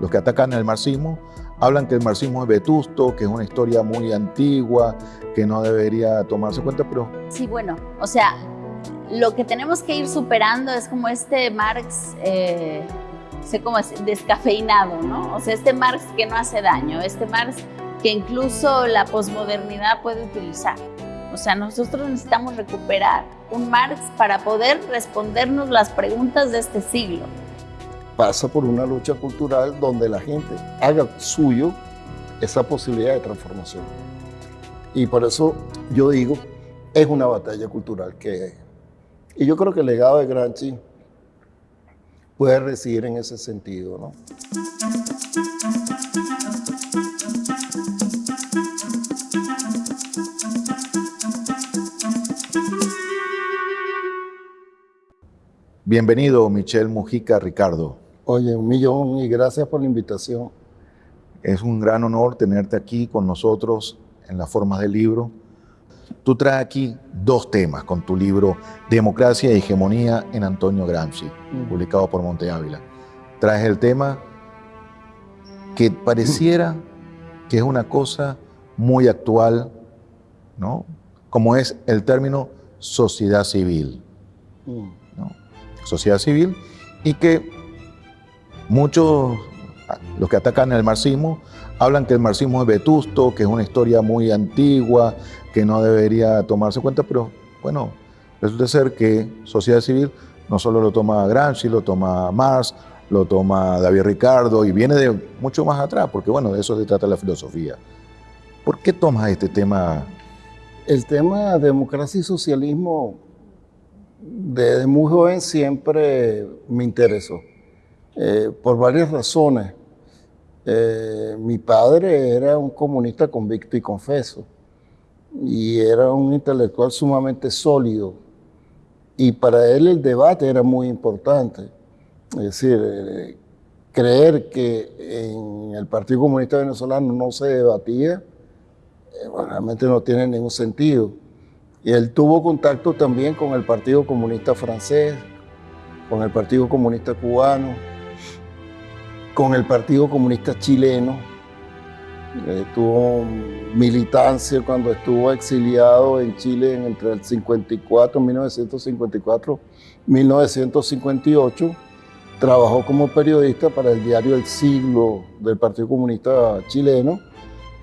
los que atacan el marxismo hablan que el marxismo es vetusto, que es una historia muy antigua, que no debería tomarse en cuenta, pero... Sí, bueno, o sea, lo que tenemos que ir superando es como este Marx, eh, sé cómo es, descafeinado, ¿no? O sea, este Marx que no hace daño, este Marx que incluso la posmodernidad puede utilizar. O sea, nosotros necesitamos recuperar un Marx para poder respondernos las preguntas de este siglo. Pasa por una lucha cultural donde la gente haga suyo esa posibilidad de transformación. Y por eso yo digo, es una batalla cultural que... Y yo creo que el legado de Gramsci puede residir en ese sentido, ¿no? Bienvenido, Michelle Mujica Ricardo. Oye, un millón y gracias por la invitación. Es un gran honor tenerte aquí con nosotros en las formas del libro. Tú traes aquí dos temas con tu libro Democracia y Hegemonía en Antonio Gramsci, Mm. publicado por Monte Ávila. Traes el tema que pareciera que es una cosa muy actual, ¿no? Como es el término sociedad civil. Mm. ¿no? sociedad civil, y que muchos, los que atacan el marxismo, hablan que el marxismo es vetusto, que es una historia muy antigua, que no debería tomarse en cuenta, pero bueno, resulta ser que sociedad civil no solo lo toma Gramsci, lo toma Marx, lo toma David Ricardo, y viene de mucho más atrás, porque bueno, de eso se trata la filosofía. ¿Por qué tomas este tema? El tema democracia y socialismo desde muy joven siempre me interesó, eh, por varias razones. Eh, mi padre era un comunista convicto y confeso, y era un intelectual sumamente sólido, y para él el debate era muy importante. Es decir, eh, creer que en el Partido Comunista Venezolano no se debatía, eh, bueno, realmente no tiene ningún sentido. Y él tuvo contacto también con el Partido Comunista Francés, con el Partido Comunista Cubano, con el Partido Comunista Chileno. Eh, tuvo militancia cuando estuvo exiliado en Chile entre el 54, 1954, 1958. Trabajó como periodista para el diario El Siglo del Partido Comunista Chileno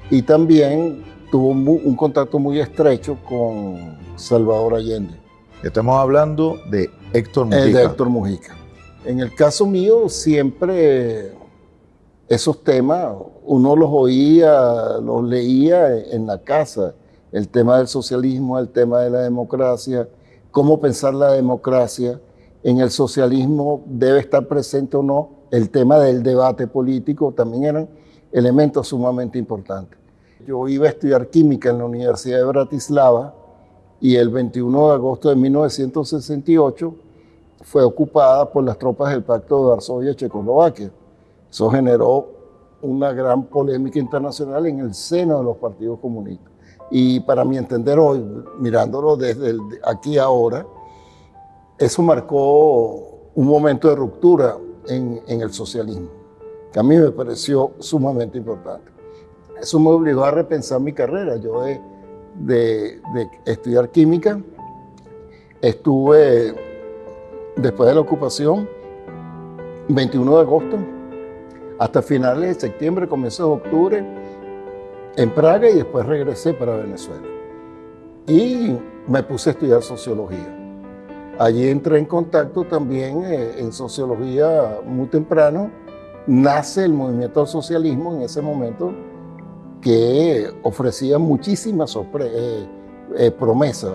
y también tuvo un, un contacto muy estrecho con Salvador Allende. Estamos hablando de Héctor Mujica. El de Héctor Mujica. En el caso mío, siempre esos temas uno los oía, los leía en la casa. El tema del socialismo, el tema de la democracia, cómo pensar la democracia. En el socialismo debe estar presente o no el tema del debate político, también eran elementos sumamente importantes. Yo iba a estudiar química en la Universidad de Bratislava y el 21 de agosto de 1968 fue ocupada por las tropas del Pacto de Varsovia-Checoslovaquia. Eso generó una gran polémica internacional en el seno de los partidos comunistas. Y para mi entender hoy, mirándolo desde el, aquí ahora, eso marcó un momento de ruptura en, el socialismo, que a mí me pareció sumamente importante. Eso me obligó a repensar mi carrera. Yo de, de, de estudiar química, estuve después de la ocupación, 21 de agosto, hasta finales de septiembre, comienzos de octubre, en Praga y después regresé para Venezuela. Y me puse a estudiar sociología. Allí entré en contacto también eh, en sociología muy temprano. Nace el movimiento del socialismo en ese momento que ofrecía muchísimas eh, eh, promesas.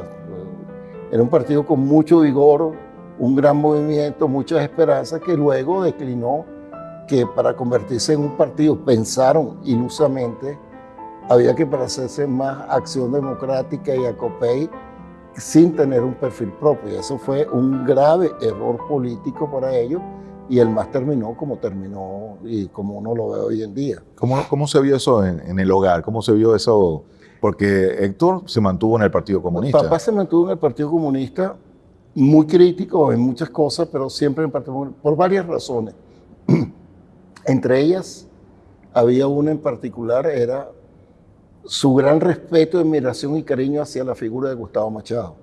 Era un partido con mucho vigor, un gran movimiento, muchas esperanzas, que luego declinó, que para convertirse en un partido, pensaron ilusamente, había que hacerse más acción democrática y acopey sin tener un perfil propio. Y eso fue un grave error político para ellos y el más terminó como terminó y como uno lo ve hoy en día. ¿Cómo, cómo se vio eso en, en, el hogar? ¿Cómo se vio eso? Porque Héctor se mantuvo en el Partido Comunista. Papá se mantuvo en el Partido Comunista, muy crítico en muchas cosas, pero siempre en el Partido Comunista, por varias razones. Entre ellas, había una en particular, era su gran respeto, admiración y cariño hacia la figura de Gustavo Machado.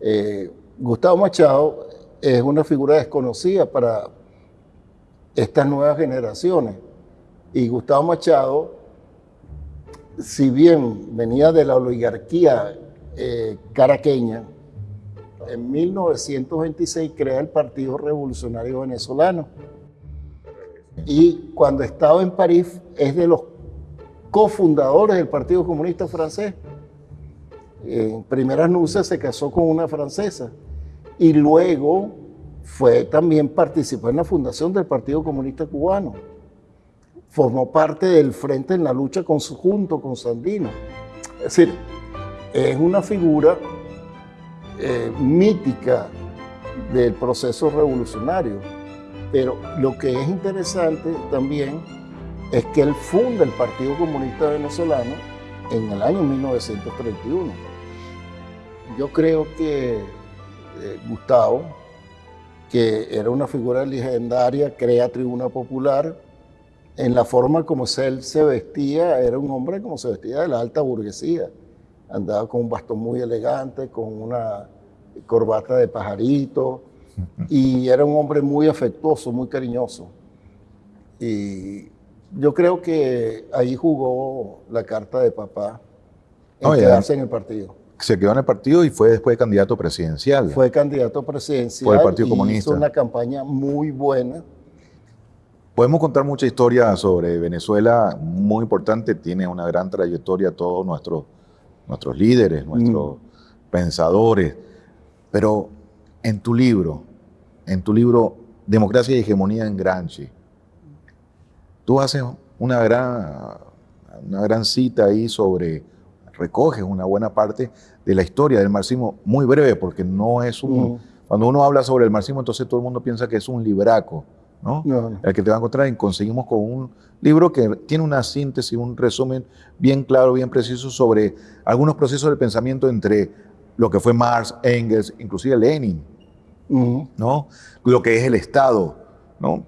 Eh, Gustavo Machado es una figura desconocida para estas nuevas generaciones. Y Gustavo Machado, si bien venía de la oligarquía eh, caraqueña, en 1926 crea el Partido Revolucionario Venezolano. Y cuando estaba en París es de los cofundadores del Partido Comunista Francés. En primeras nupcias se casó con una francesa y luego fue también participó en la fundación del Partido Comunista Cubano. Formó parte del frente en la lucha conjunto con Sandino. Es decir, es una figura eh, mítica del proceso revolucionario. Pero lo que es interesante también es que él funda el Partido Comunista Venezolano en el año 1931. Yo creo que eh, Gustavo, que era una figura legendaria, crea Tribuna Popular, en la forma como él se vestía, era un hombre como se vestía de la alta burguesía. Andaba con un bastón muy elegante, con una corbata de pajarito, y era un hombre muy afectuoso, muy cariñoso. Y yo creo que ahí jugó la carta de papá en quedarse en el partido. Se quedó en el partido y fue después candidato presidencial. Fue candidato presidencial. Por el Partido Comunista. Hizo una campaña muy buena. Podemos contar mucha historia sobre Venezuela, muy importante, tiene una gran trayectoria todos nuestros, nuestros líderes, nuestros mm. pensadores, pero en tu libro, en tu libro Democracia y Hegemonía en Gramsci, tú haces una gran, una gran cita ahí sobre, recoges una buena parte de la historia del marxismo, muy breve, porque no es un... Cuando uno habla sobre el marxismo, entonces todo el mundo piensa que es un libraco, ¿no? El que te va a encontrar y conseguimos con un libro que tiene una síntesis, un resumen bien claro, bien preciso sobre algunos procesos del pensamiento entre lo que fue Marx, Engels, inclusive Lenin, ¿no? Lo que es el Estado, ¿no?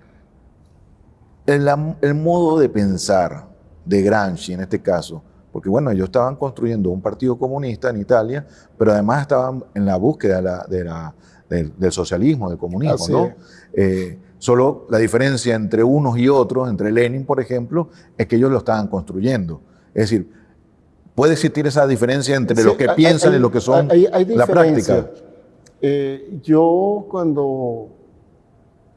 el, modo de pensar de Gramsci en este caso, porque bueno, ellos estaban construyendo un partido comunista en Italia, pero además estaban en la búsqueda de la, del, socialismo, del comunismo, ¿no? Eh, solo la diferencia entre unos y otros, entre Lenin, por ejemplo, es que ellos lo estaban construyendo. Es decir, puede existir esa diferencia entre lo que piensan y lo que son la práctica. Eh, yo cuando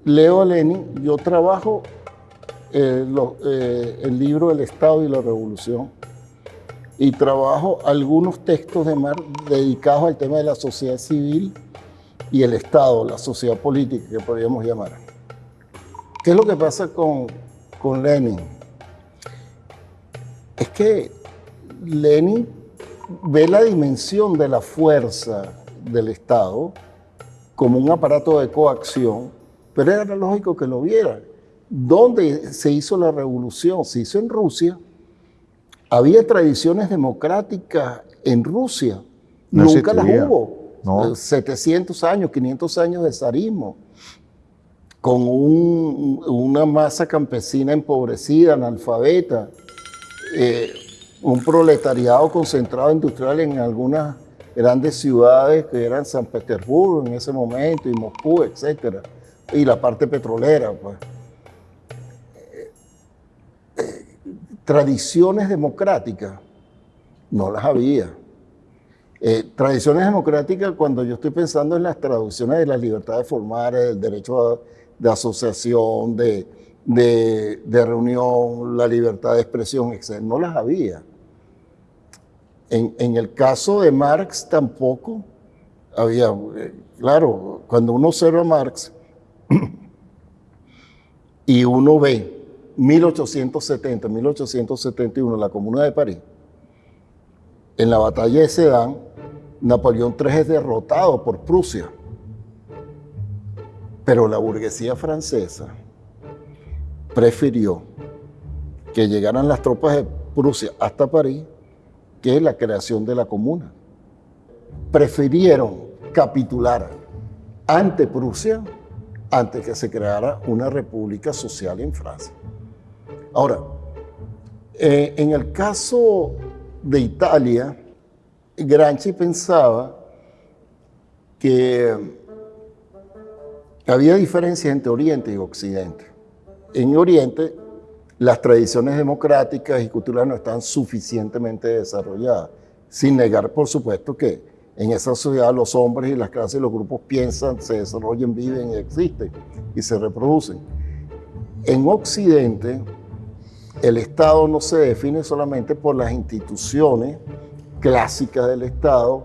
leo a Lenin, yo trabajo eh, eh, el libro El Estado y la Revolución y trabajo algunos textos de Marx dedicados al tema de la sociedad civil y el Estado, la sociedad política que podríamos llamar. ¿Qué es lo que pasa con, con Lenin? Es que Lenin ve la dimensión de la fuerza del Estado como un aparato de coacción, pero era lógico que lo viera. ¿Dónde se hizo la revolución? Se hizo en Rusia. Había tradiciones democráticas en Rusia. Nunca las hubo. 700 eh, años, 500 años de zarismo, con una masa campesina empobrecida, analfabeta, eh, un proletariado concentrado industrial en algunas grandes ciudades que eran San Petersburgo en ese momento y Moscú, etc. Y la parte petrolera, pues. tradiciones democráticas, no las había. Eh, tradiciones democráticas, cuando yo estoy pensando en las traducciones de la libertad de formar, el derecho de asociación, de, de, reunión, la libertad de expresión, etc., no las había. En, el caso de Marx tampoco había, eh, claro, cuando uno observa a Marx y uno ve 1870, 1871, en la Comuna de París, en la batalla de Sedan, Napoleón III es derrotado por Prusia. Pero la burguesía francesa prefirió que llegaran las tropas de Prusia hasta París que la creación de la comuna. Prefirieron capitular ante Prusia antes que se creara una república social en Francia. Ahora, eh, en el caso de Italia, Gramsci pensaba que había diferencias entre Oriente y Occidente. En Oriente, las tradiciones democráticas y culturales no están suficientemente desarrolladas, sin negar, por supuesto, que en esa sociedad los hombres y las clases y los grupos piensan, se desarrollan, viven y existen y se reproducen. En Occidente, el Estado no se define solamente por las instituciones clásicas del Estado,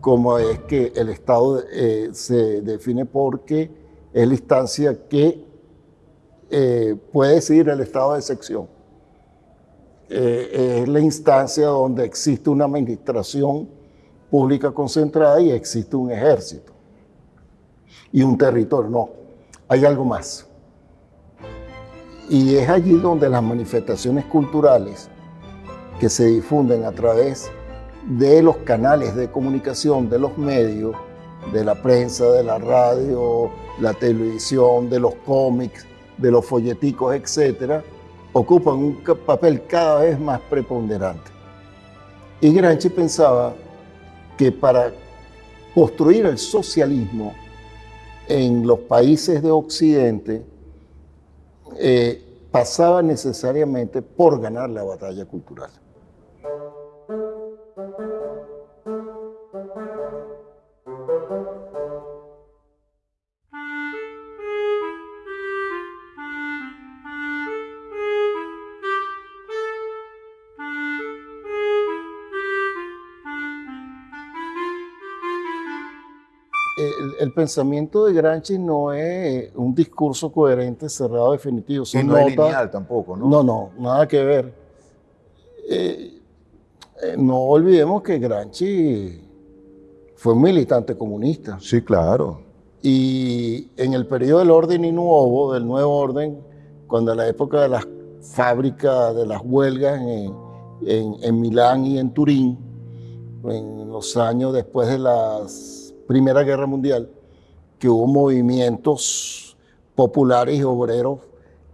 como es que el Estado eh, se define porque es la instancia que eh, puede decidir el estado de sección. Eh, es la instancia donde existe una administración pública concentrada y existe un ejército y un territorio. No, hay algo más. Y es allí donde las manifestaciones culturales que se difunden a través de los canales de comunicación, de los medios, de la prensa, de la radio, la televisión, de los cómics, de los folleticos, etcétera, ocupan un papel cada vez más preponderante. Y Gramsci pensaba que para construir el socialismo en los países de Occidente eh, pasaba necesariamente por ganar la batalla cultural. El, pensamiento de Gramsci no es un discurso coherente, cerrado, definitivo. y no es lineal tampoco, ¿no? No, no, nada que ver. Eh, eh, no olvidemos que Gramsci fue un militante comunista. Sí, claro. Y en el periodo del orden y nuevo, del nuevo orden, cuando en la época de las fábricas, de las huelgas en, en Milán y en Turín, en los años después de las Primera Guerra Mundial, que hubo movimientos populares y obreros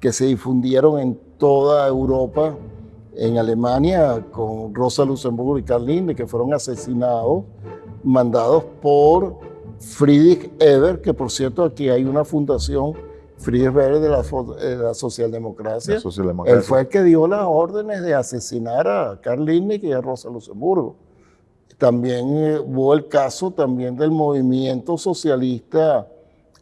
que se difundieron en toda Europa, en Alemania, con Rosa Luxemburgo y Karl Linde, que fueron asesinados, mandados por Friedrich Eber, que por cierto aquí hay una fundación, Friedrich Eber de la, Socialdemocracia. Él fue el que dio las órdenes de asesinar a Karl Liebknecht y a Rosa Luxemburgo. También eh, hubo el caso también del movimiento socialista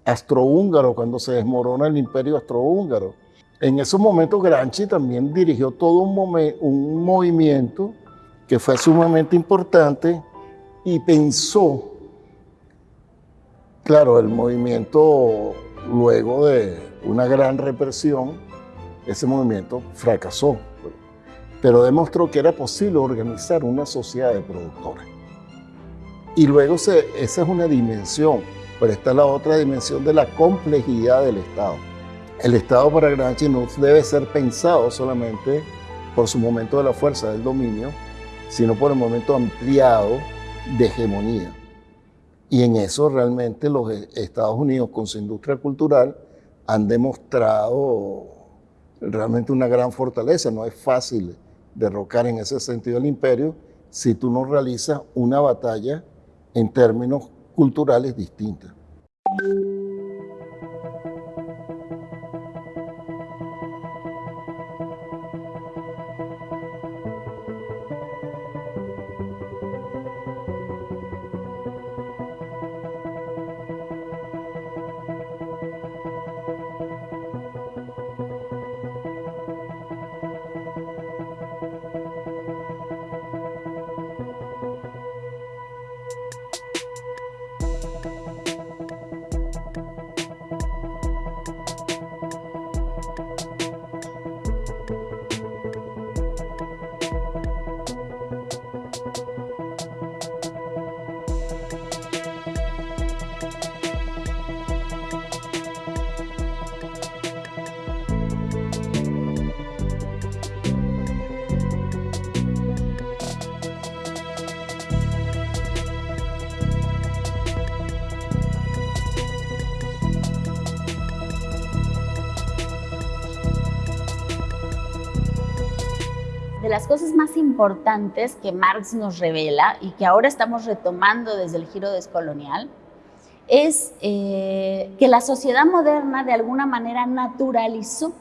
astrohúngaro, cuando se desmorona el imperio astrohúngaro. En esos momentos Gramsci también dirigió todo un, un movimiento que fue sumamente importante y pensó, claro, el movimiento luego de una gran represión, ese movimiento fracasó pero demostró que era posible organizar una sociedad de productores. Y luego se, esa es una dimensión, pero está la otra dimensión de la complejidad del Estado. El Estado para Gramsci no debe ser pensado solamente por su momento de la fuerza del dominio, sino por el momento ampliado de hegemonía. Y en eso realmente los Estados Unidos con su industria cultural han demostrado realmente una gran fortaleza. No es fácil derrocar en ese sentido el imperio si tú no realizas una batalla en términos culturales distintos. Las cosas más importantes que Marx nos revela y que ahora estamos retomando desde el giro descolonial es eh, que la sociedad moderna de alguna manera naturalizó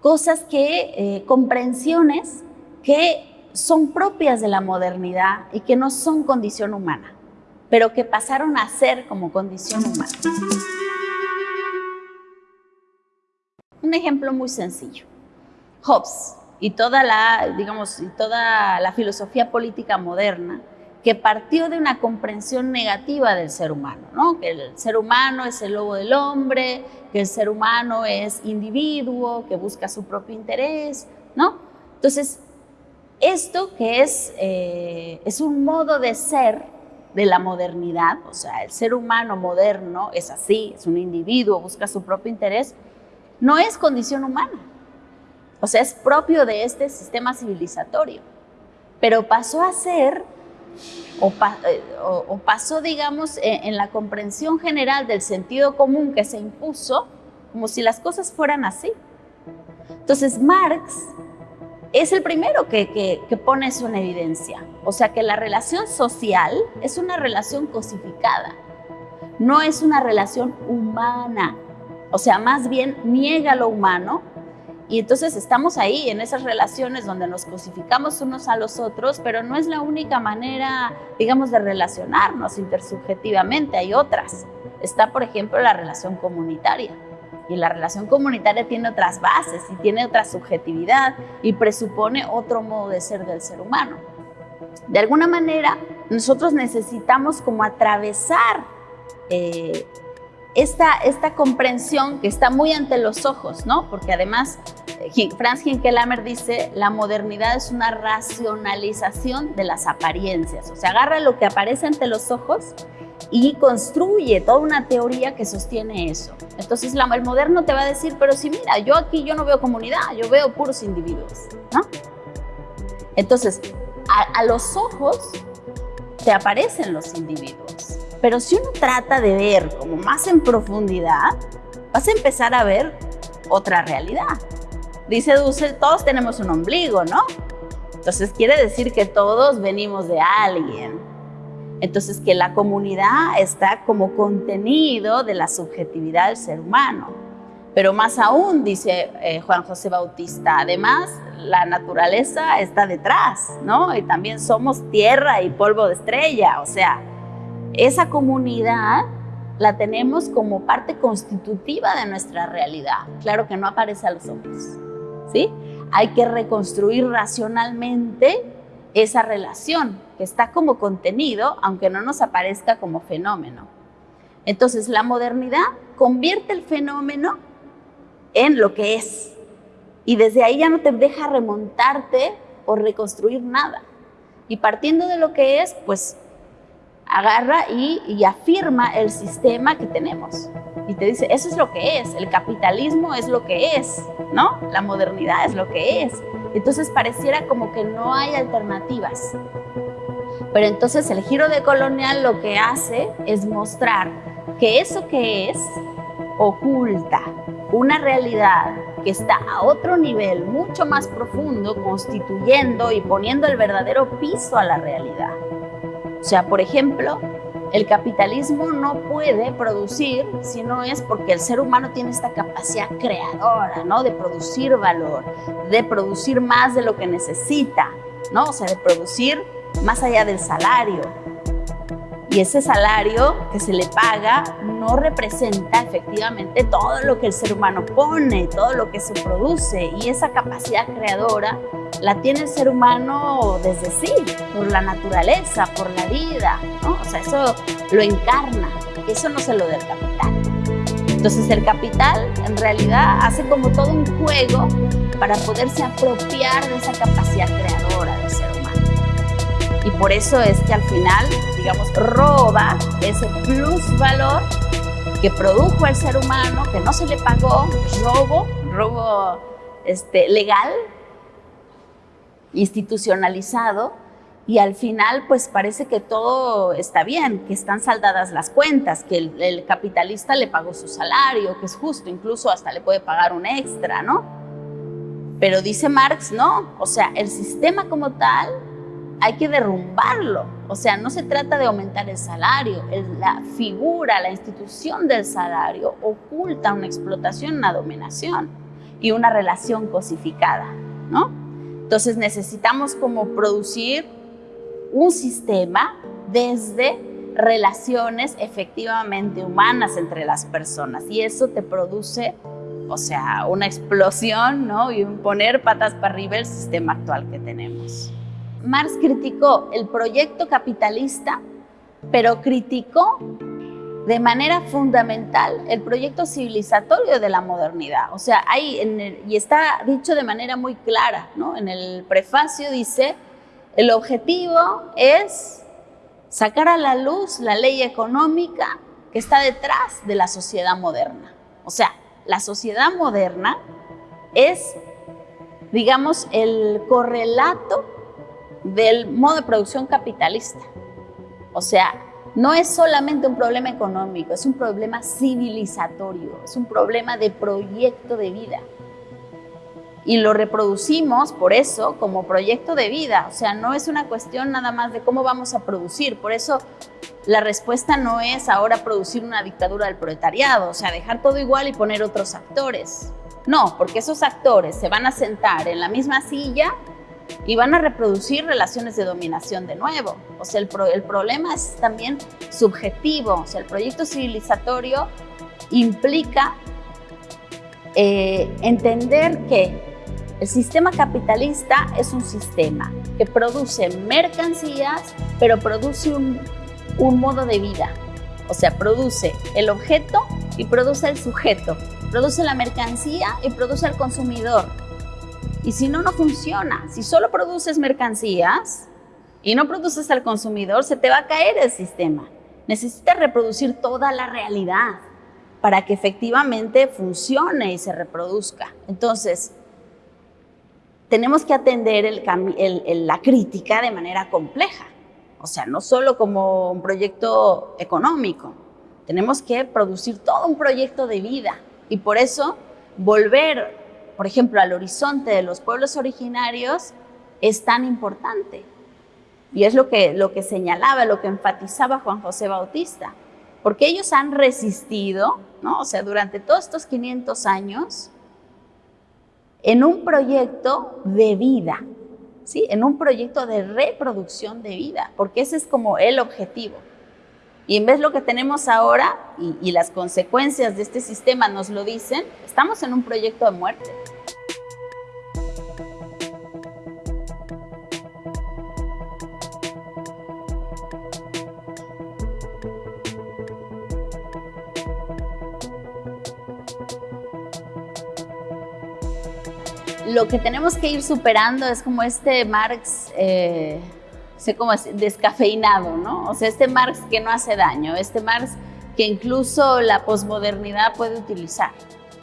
cosas que, eh, comprensiones que son propias de la modernidad y que no son condición humana, pero que pasaron a ser como condición humana. Un ejemplo muy sencillo. Hobbes y toda la, digamos, y toda la filosofía política moderna que partió de una comprensión negativa del ser humano, ¿no? que el ser humano es el lobo del hombre, que el ser humano es individuo, que busca su propio interés, ¿no? Entonces, esto que es, eh, es un modo de ser de la modernidad, o sea, el ser humano moderno es así, es un individuo, busca su propio interés, no es condición humana. O sea, es propio de este sistema civilizatorio. Pero pasó a ser, o, eh, pasó, digamos, en, en, la comprensión general del sentido común que se impuso, como si las cosas fueran así. Entonces, Marx es el primero que, pone eso en evidencia. O sea que la relación social es una relación cosificada, no es una relación humana. O sea, más bien niega lo humano y entonces estamos ahí en esas relaciones donde nos cosificamos unos a los otros, pero no es la única manera, digamos, de relacionarnos intersubjetivamente, hay otras. Está, por ejemplo, la relación comunitaria y la relación comunitaria tiene otras bases y tiene otra subjetividad y presupone otro modo de ser del ser humano. De alguna manera, nosotros necesitamos como atravesar eh, esta, esta comprensión que está muy ante los ojos, ¿no? Porque además, eh, Franz Hinkelamer dice, la modernidad es una racionalización de las apariencias, o sea, agarra lo que aparece ante los ojos y construye toda una teoría que sostiene eso. Entonces el moderno te va a decir, pero si mira, yo aquí yo no veo comunidad, yo veo puros individuos, ¿no? Entonces, a los ojos te aparecen los individuos, pero si uno trata de ver como más en profundidad, vas a empezar a ver otra realidad. Dice Dussel, todos tenemos un ombligo, ¿no? Entonces quiere decir que todos venimos de alguien. Entonces, que la comunidad está como contenido de la subjetividad del ser humano. Pero más aún, dice eh, Juan José Bautista, además, la naturaleza está detrás, ¿no? Y también somos tierra y polvo de estrella, o sea, esa comunidad la tenemos como parte constitutiva de nuestra realidad. Claro que no aparece a los ojos, ¿sí? Hay que reconstruir racionalmente esa relación que está como contenido, aunque no nos aparezca como fenómeno. Entonces, la modernidad convierte el fenómeno en lo que es. Y desde ahí ya no te deja remontarte o reconstruir nada. Y partiendo de lo que es, pues agarra y, afirma el sistema que tenemos. Y te dice, eso es lo que es, el capitalismo es lo que es, ¿no? La modernidad es lo que es. Entonces pareciera como que no hay alternativas. Pero entonces el giro de colonial lo que hace es mostrar que eso que es oculta una realidad que está a otro nivel mucho más profundo, constituyendo y poniendo el verdadero piso a la realidad. O sea, por ejemplo, el capitalismo no puede producir si no es porque el ser humano tiene esta capacidad creadora, ¿no? De producir valor, de producir más de lo que necesita, ¿no? O sea, de producir más allá del salario. Y ese salario que se le paga no representa efectivamente todo lo que el ser humano pone, todo lo que se produce. Y esa capacidad creadora la tiene el ser humano desde sí, por la naturaleza, por la vida. ¿no? O sea, eso lo encarna. Eso no se lo del capital. Entonces el capital en realidad hace como todo un juego para poderse apropiar de esa capacidad creadora del ser humano. Y por eso es que al final, digamos, roba ese plus valor que produjo el ser humano, que no se le pagó, robo, robo este, legal, institucionalizado, y al final pues parece que todo está bien, que están saldadas las cuentas, que el, el, capitalista le pagó su salario, que es justo, incluso hasta le puede pagar un extra, ¿no? Pero dice Marx, no, o sea, el sistema como tal hay que derrumbarlo. O sea, no se trata de aumentar el salario, la figura, la institución del salario oculta una explotación, una dominación y una relación cosificada, ¿no? Entonces necesitamos como producir un sistema desde relaciones efectivamente humanas entre las personas y eso te produce, o sea, una explosión, ¿no? Y un poner patas para arriba el sistema actual que tenemos. Marx criticó el proyecto capitalista, pero criticó de manera fundamental el proyecto civilizatorio de la modernidad. O sea, y está dicho de manera muy clara, ¿no? En el prefacio dice, el objetivo es sacar a la luz la ley económica que está detrás de la sociedad moderna. O sea, la sociedad moderna es, digamos, el correlato del modo de producción capitalista. O sea, no es solamente un problema económico, es un problema civilizatorio, es un problema de proyecto de vida. Y lo reproducimos por eso como proyecto de vida, o sea, no es una cuestión nada más de cómo vamos a producir, por eso la respuesta no es ahora producir una dictadura del proletariado, o sea, dejar todo igual y poner otros actores. No, porque esos actores se van a sentar en la misma silla y van a reproducir relaciones de dominación de nuevo. O sea, el, el problema es también subjetivo. O sea, el proyecto civilizatorio implica eh, entender que el sistema capitalista es un sistema que produce mercancías, pero produce un, un modo de vida. O sea, produce el objeto y produce el sujeto. Produce la mercancía y produce el consumidor. Y si no, no funciona. Si solo produces mercancías y no produces al consumidor, se te va a caer el sistema. Necesitas reproducir toda la realidad para que efectivamente funcione y se reproduzca. Entonces, tenemos que atender la crítica de manera compleja. O sea, no solo como un proyecto económico. Tenemos que producir todo un proyecto de vida. Y por eso, volver por ejemplo, al horizonte de los pueblos originarios es tan importante. Y es lo que, lo que señalaba, lo que enfatizaba Juan José Bautista, porque ellos han resistido, ¿no? o sea, durante todos estos 500 años, en un proyecto de vida, ¿sí? en un proyecto de reproducción de vida, porque ese es como el objetivo. Y en vez de lo que tenemos ahora, y, las consecuencias de este sistema nos lo dicen, estamos en un proyecto de muerte. lo que tenemos que ir superando es como este Marx, eh, sé cómo es, descafeinado, ¿no? O sea, este Marx que no hace daño, este Marx que incluso la posmodernidad puede utilizar.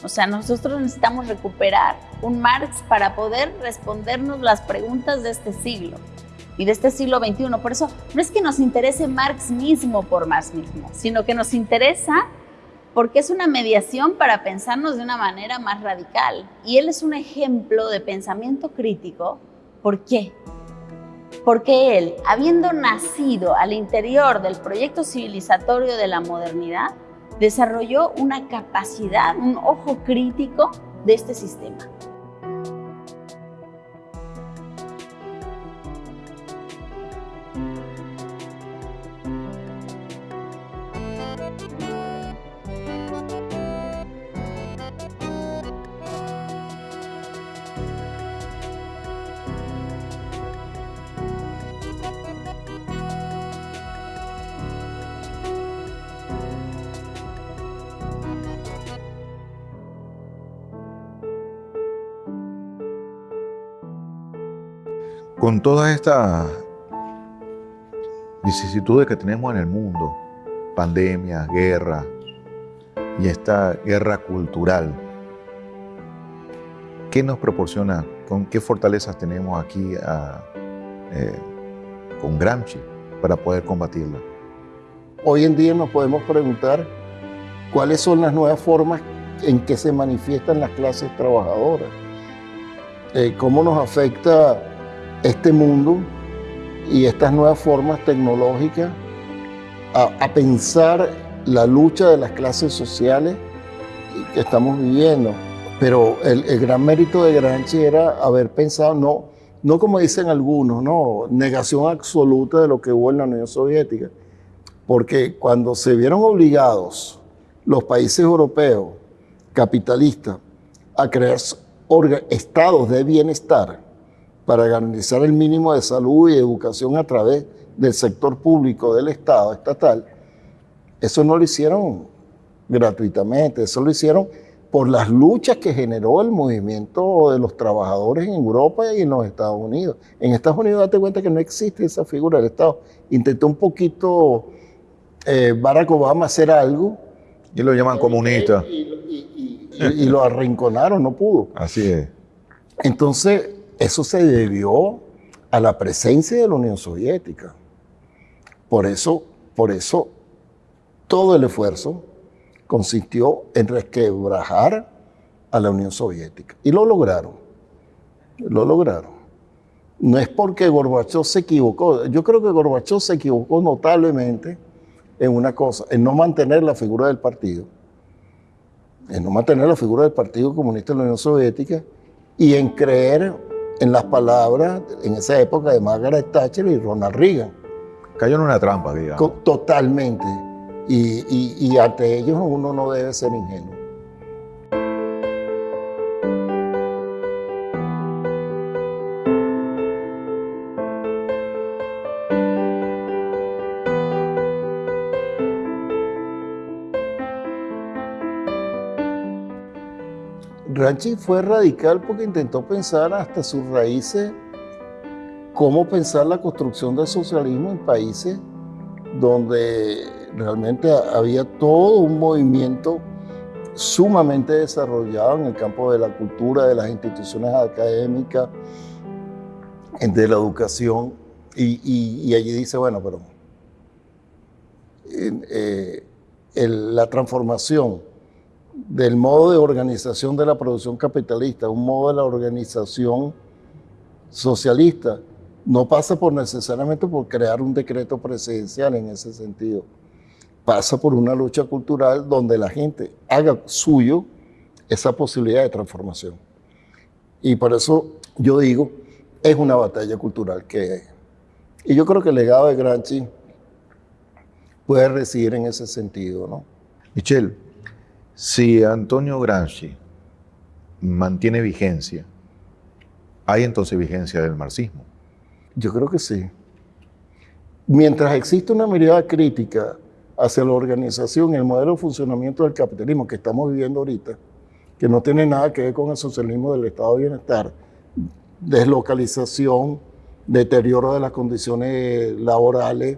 O sea, nosotros necesitamos recuperar un Marx para poder respondernos las preguntas de este siglo y de este siglo XXI. Por eso no es que nos interese Marx mismo por Marx mismo, sino que nos interesa porque es una mediación para pensarnos de una manera más radical. Y él es un ejemplo de pensamiento crítico. ¿Por qué? Porque él, habiendo nacido al interior del proyecto civilizatorio de la modernidad, desarrolló una capacidad, un ojo crítico de este sistema. Con todas estas vicisitudes que tenemos en el mundo, pandemia, guerra y esta guerra cultural, ¿qué nos proporciona? ¿Con qué fortalezas tenemos aquí eh, con Gramsci para poder combatirla? Hoy en día nos podemos preguntar cuáles son las nuevas formas en que se manifiestan las clases trabajadoras eh, cómo nos afecta este mundo y estas nuevas formas tecnológicas a, pensar la lucha de las clases sociales que estamos viviendo. Pero el, gran mérito de Gramsci era haber pensado, no, no como dicen algunos, no, negación absoluta de lo que hubo en la Unión Soviética. Porque cuando se vieron obligados los países europeos capitalistas a crear estados de bienestar para garantizar el mínimo de salud y educación a través del sector público del Estado estatal, eso no lo hicieron gratuitamente, eso lo hicieron por las luchas que generó el movimiento de los trabajadores en Europa y en los Estados Unidos. En Estados Unidos, date cuenta que no existe esa figura del Estado. Intentó un poquito eh, Barack Obama hacer algo. Y lo llaman comunista. y lo arrinconaron, no pudo. Así es. Entonces, eso se debió a la presencia de la Unión Soviética. Por eso, por eso todo el esfuerzo consistió en resquebrajar a la Unión Soviética. Y lo lograron. Lo lograron. No es porque Gorbachev se equivocó. Yo creo que Gorbachev se equivocó notablemente en una cosa, en no mantener la figura del partido, en no mantener la figura del Partido Comunista de la Unión Soviética y en creer en las palabras en esa época de Margaret Thatcher y Ronald Reagan. Cayó en una trampa, digamos. Totalmente. Y, y ante ellos uno no debe ser ingenuo. Ranchi fue radical porque intentó pensar hasta sus raíces cómo pensar la construcción del socialismo en países donde realmente había todo un movimiento sumamente desarrollado en el campo de la cultura, de las instituciones académicas, de la educación. Y, allí dice, bueno, pero eh, la transformación del modo de organización de la producción capitalista, un modo de la organización socialista, no pasa por necesariamente por crear un decreto presidencial en ese sentido. Pasa por una lucha cultural donde la gente haga suyo esa posibilidad de transformación. Y por eso yo digo, es una batalla cultural que... Y yo creo que el legado de Gramsci puede residir en ese sentido, ¿no? Michelle, si Antonio Gramsci mantiene vigencia, ¿hay entonces vigencia del marxismo? Yo creo que sí. Mientras existe una mirada crítica hacia la organización el modelo de funcionamiento del capitalismo que estamos viviendo ahorita, que no tiene nada que ver con el socialismo del estado de bienestar, deslocalización, deterioro de las condiciones laborales,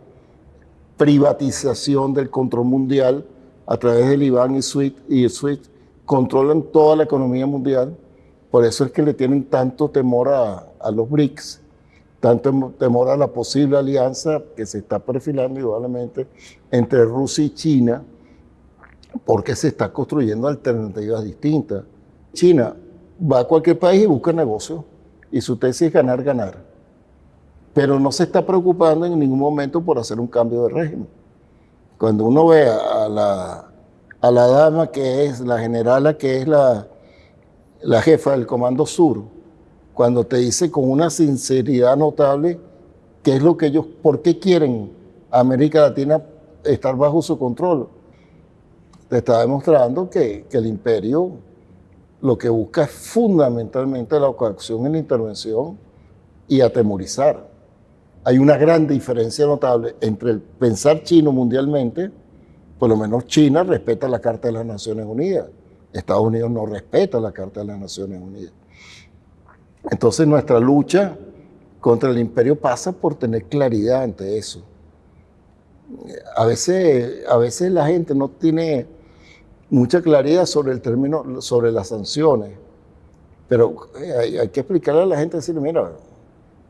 privatización del control mundial, a través del IBAN y SWIFT, SWIFT controlan toda la economía mundial. Por eso es que le tienen tanto temor a, los BRICS, tanto temor a la posible alianza que se está perfilando indudablemente entre Rusia y China, porque se está construyendo alternativas distintas. China va a cualquier país y busca negocio, y su tesis es ganar, ganar. Pero no se está preocupando en ningún momento por hacer un cambio de régimen. Cuando uno ve a la, a la dama que es, la generala que es la, la jefa del Comando Sur, cuando te dice con una sinceridad notable qué es lo que ellos, por qué quieren América Latina estar bajo su control, te está demostrando que, que el imperio lo que busca es fundamentalmente la coacción y la intervención y atemorizar hay una gran diferencia notable entre el pensar chino mundialmente, por lo menos China respeta la Carta de las Naciones Unidas, Estados Unidos no respeta la Carta de las Naciones Unidas. Entonces nuestra lucha contra el imperio pasa por tener claridad ante eso. A veces, a veces la gente no tiene mucha claridad sobre el término, sobre las sanciones, pero hay, hay que explicarle a la gente, decirle, mira,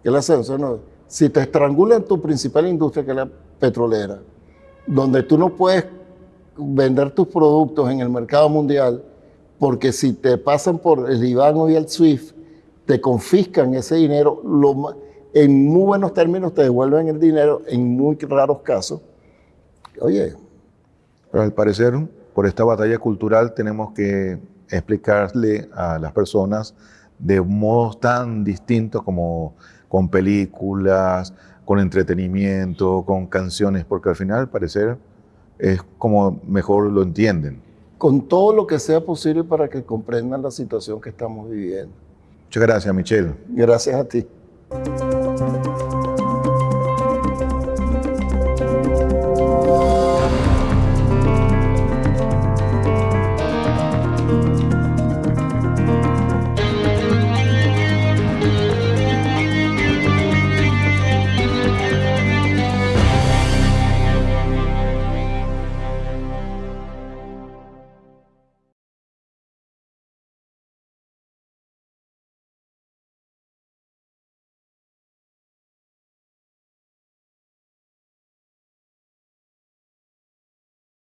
que las sanciones si te estrangulan tu principal industria, que es la petrolera, donde tú no puedes vender tus productos en el mercado mundial, porque si te pasan por el IBAN y el SWIFT, te confiscan ese dinero, en muy buenos términos te devuelven el dinero, en muy raros casos. Oye. Pero al parecer, por esta batalla cultural tenemos que explicarle a las personas de modos tan distintos como con películas, con entretenimiento, con canciones, porque al final al parecer es como mejor lo entienden. Con todo lo que sea posible para que comprendan la situación que estamos viviendo. Muchas gracias, Michelle. Gracias a ti.